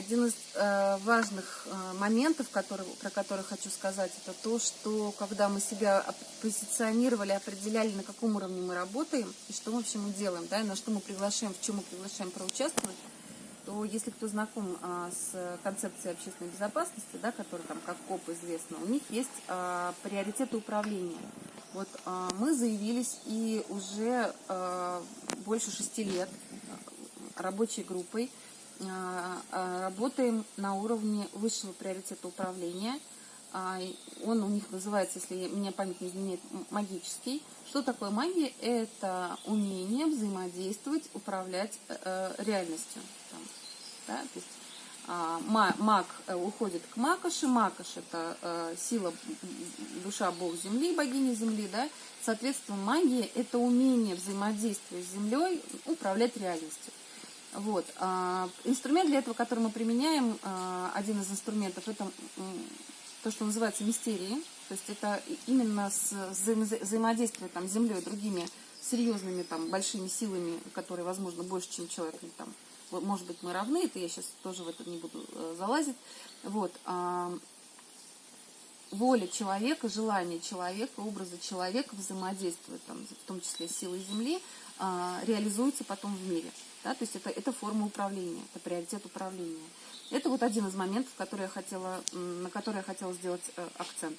один из э, важных э, моментов, который, про который хочу сказать, это то, что когда мы себя позиционировали, определяли, на каком уровне мы работаем, и что, в общем, мы делаем, да, и на что мы приглашаем, в чем мы приглашаем проучаствовать, то если кто знаком а, с концепцией общественной безопасности, да, которая там как КОП известна, у них есть а, приоритеты управления. Вот а, мы заявились и уже а, больше шести лет рабочей группой работаем на уровне высшего приоритета управления. А, он у них называется, если меня память не изменяет, магический. Что такое магия? Это умение взаимодействовать, управлять э, э, реальностью. Да? То есть, маг э, уходит к Макоши. Макош – это сила, душа, бог земли, богиня земли. Да? Соответственно, магия – это умение взаимодействия с землей, управлять реальностью. Вот. А, инструмент для этого, который мы применяем, а, один из инструментов, это то, что называется мистерии. То есть это именно с взаимодействие там, с Землей другими серьезными там, большими силами, которые, возможно, больше, чем человек. Там, может быть, мы равны, это я сейчас тоже в это не буду э, залазить. Вот. А, воля человека, желание человека, образы человека взаимодействуют, там, в том числе силой Земли, реализуются потом в мире. Да, то есть это, это форма управления, это приоритет управления. Это вот один из моментов, который я хотела, на который я хотела сделать э, акцент.